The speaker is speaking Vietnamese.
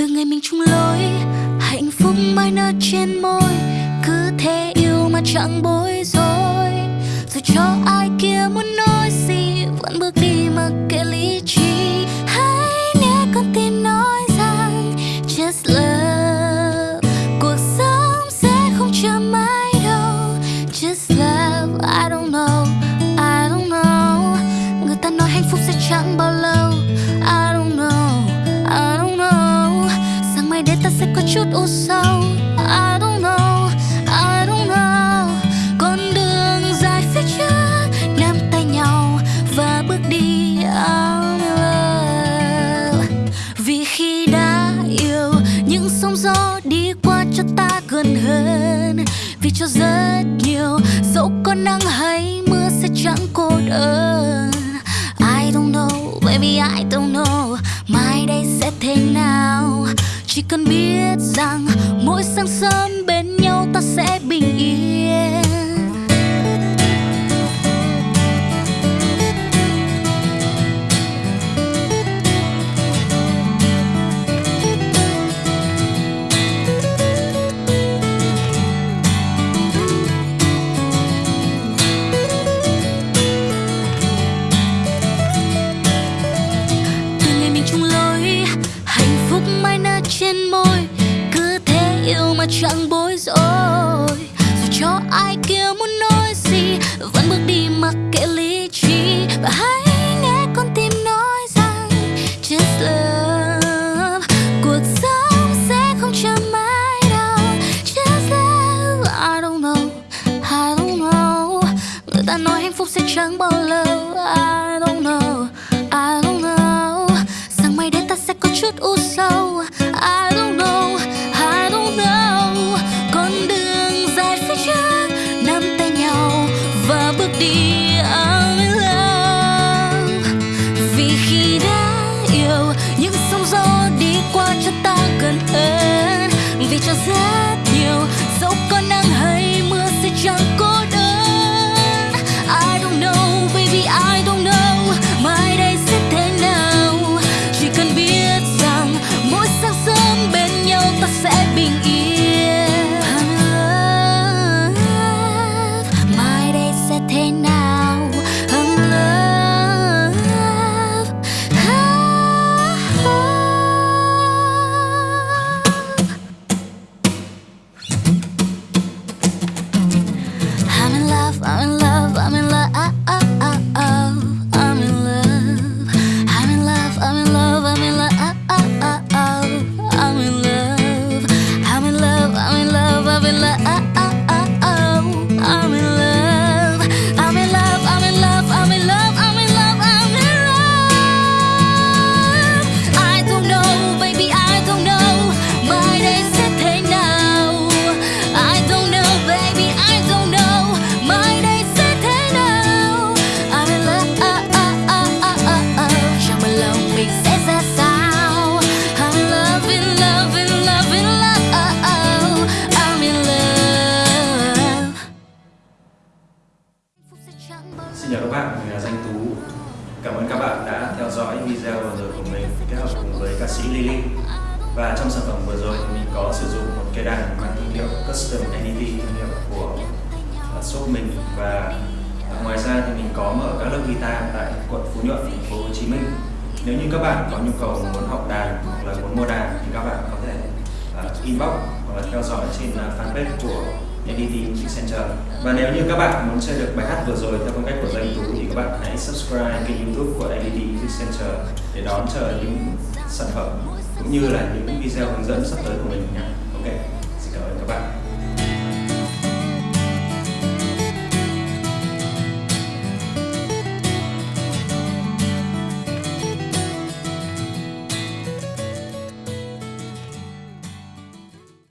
từ ngày mình chung lối, hạnh phúc mai nở trên môi. Cứ thế yêu mà chẳng bối rối. Rồi cho ai kia muốn nói gì, vẫn bước đi mặc kệ lý trí. Hãy nghe con tim nói rằng, just love. Cuộc sống sẽ không chờ mãi đâu. Just love, I don't know, I don't know. Người ta nói hạnh phúc sẽ chẳng bao chút u sầu I don't know I don't know. Con đường dài phía trước Nắm tay nhau và bước đi I'm in love. Vì khi đã yêu Những sóng gió đi qua cho ta gần hơn. Vì cho rất nhiều Dẫu có nắng hay mưa sẽ chẳng cô đơn. I don't know, baby I don't know. Mai đây sẽ thế nào? Chỉ cần biết mà chẳng bối rối. Dù cho ai kia muốn nói gì, vẫn bước đi mặc kệ lý trí. Và hãy nghe con tim nói rằng, just love, cuộc sống sẽ không chờ mãi đâu. Just love, I don't know, I don't know. Người ta nói hạnh phúc sẽ chẳng bao lâu Vì theo dõi video vừa rồi của mình kết hợp cùng với ca sĩ Lily. Và trong sản phẩm vừa rồi thì mình có sử dụng một cây đàn mang thương hiệu Custom NET thương hiệu của uh, shop mình. Và uh, ngoài ra thì mình có mở các lớp guitar tại quận Phú Nhuận, thành phố Hồ Chí Minh. Nếu như các bạn có nhu cầu muốn học đàn hoặc là muốn mua đàn thì các bạn có thể uh, inbox hoặc là theo dõi trên uh, fanpage của NDT Music Center. Và nếu như các bạn muốn chơi được bài hát vừa rồi theo phong cách của Danh Tú bạn hãy subscribe kênh youtube của LED Music Center để đón chờ những sản phẩm cũng như là những video hướng dẫn sắp tới của mình nhé. Ok, xin cảm ơn các bạn.